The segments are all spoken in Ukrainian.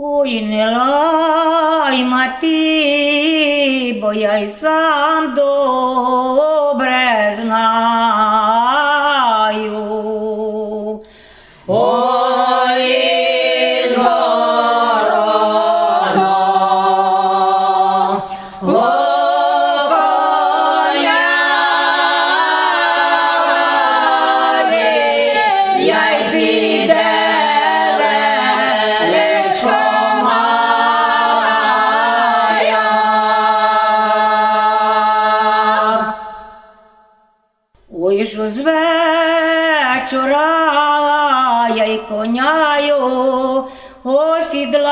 Ой, мати, бо я й сам добре знаю. Ой, Що з вечора я й коняю осідлаю.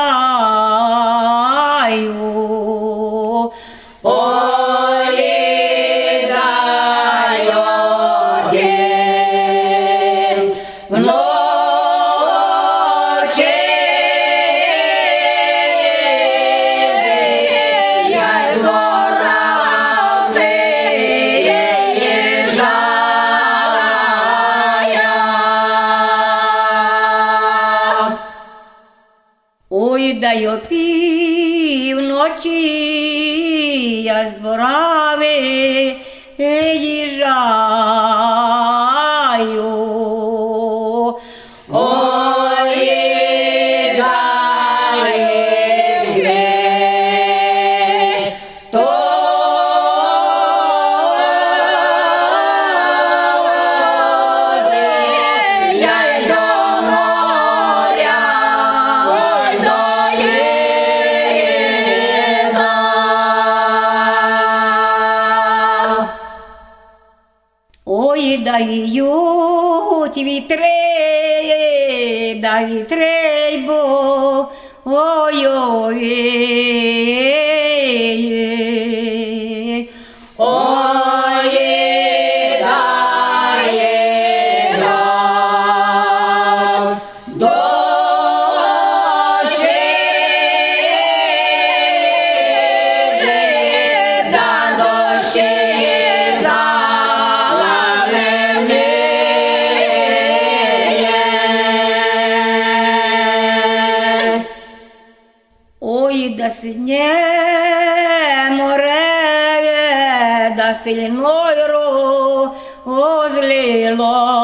Ой, дай о півночі я з двора виїжджаю. Дають вітри, да вітри, бо да синє море, да сильною розлило